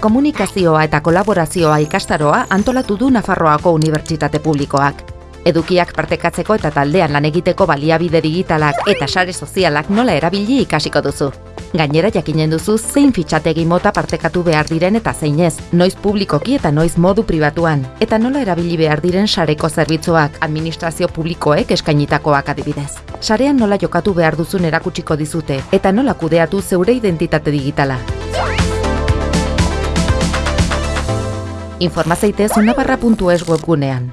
Komunikazioa eta kolaborazioa ikastaroa antolatu du Nafarroako Unibertsitate Publikoak. Edukiak partekatzeko eta taldean lan egiteko baliabide digitalak eta sare sozialak nola erabili ikasiko duzu. Gainera jakinen duzu zein fitxategi mota partekatu behar diren eta zein ez, noiz publikoki eta noiz modu pribatuan, eta nola erabili behar diren sareko zerbitzuak administrazio publikoek eskainitakoak adibidez. Sarean nola jokatu behar duzun erakutsiko dizute, eta nola kudeatu zeure identitate digitala. Informazeitez unabarra.es webgunean.